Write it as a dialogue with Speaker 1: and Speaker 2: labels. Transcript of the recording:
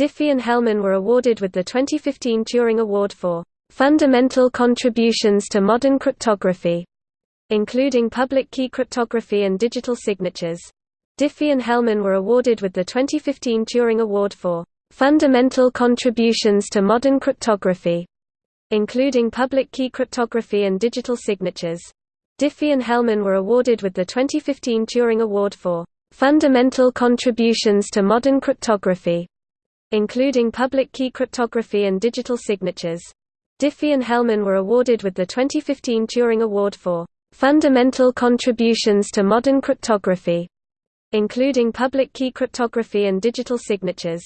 Speaker 1: Diffie and Hellman were awarded with the 2015 Turing Award for fundamental contributions to modern cryptography, including public key cryptography and digital signatures. Diffie and Hellman were awarded with the 2015 Turing Award for fundamental contributions to modern cryptography, including public key cryptography and digital signatures. Diffie and Hellman were awarded with the 2015 Turing Award for fundamental contributions to modern cryptography, including public key cryptography and digital signatures. Diffie and Hellman were awarded with the 2015 Turing Award for fundamental contributions to modern cryptography, including public key cryptography and digital signatures.